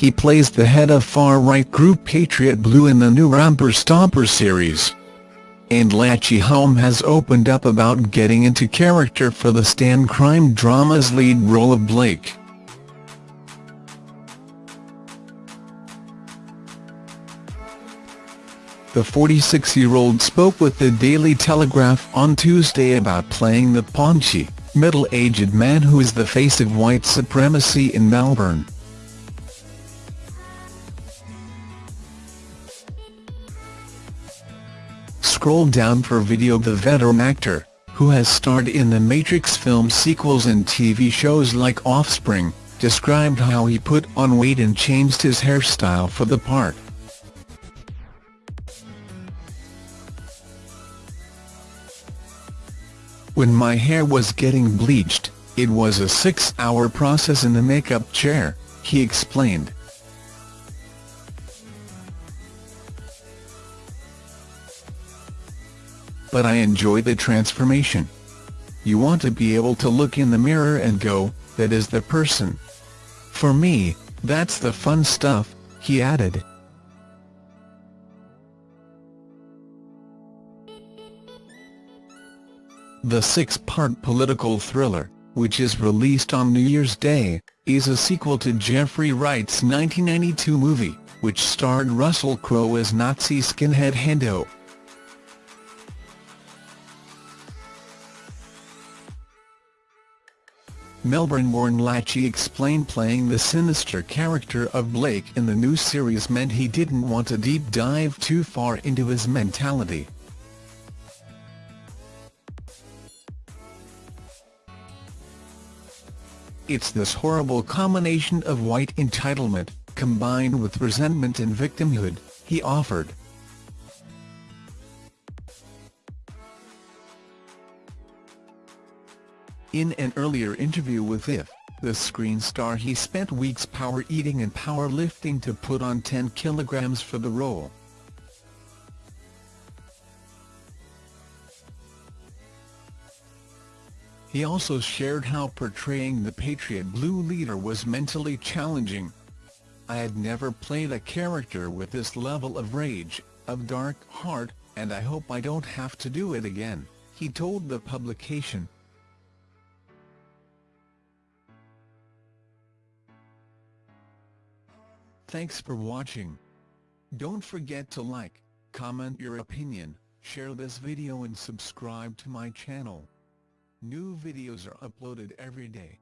He plays the head of far-right group Patriot Blue in the new Romper Stomper series. And Lachy Hulme has opened up about getting into character for the Stan crime drama's lead role of Blake. The 46-year-old spoke with the Daily Telegraph on Tuesday about playing the paunchy, middle-aged man who is the face of white supremacy in Melbourne. Scroll down for video The veteran actor, who has starred in the Matrix film sequels and TV shows like Offspring, described how he put on weight and changed his hairstyle for the part. When my hair was getting bleached, it was a six-hour process in the makeup chair, he explained. But I enjoy the transformation. You want to be able to look in the mirror and go, that is the person. For me, that's the fun stuff, he added. The six-part political thriller, which is released on New Year's Day, is a sequel to Geoffrey Wright's 1992 movie, which starred Russell Crowe as Nazi skinhead Hendo. Melbourne-born Lachy explained playing the sinister character of Blake in the new series meant he didn't want to deep dive too far into his mentality. It's this horrible combination of white entitlement, combined with resentment and victimhood, he offered. In an earlier interview with IF, the screen star he spent weeks power eating and power lifting to put on 10 kilograms for the role. He also shared how portraying the Patriot Blue leader was mentally challenging. I had never played a character with this level of rage, of dark heart, and I hope I don't have to do it again, he told the publication. Thanks for watching. Don't forget to like, comment your opinion, share this video and subscribe to my channel. New videos are uploaded every day.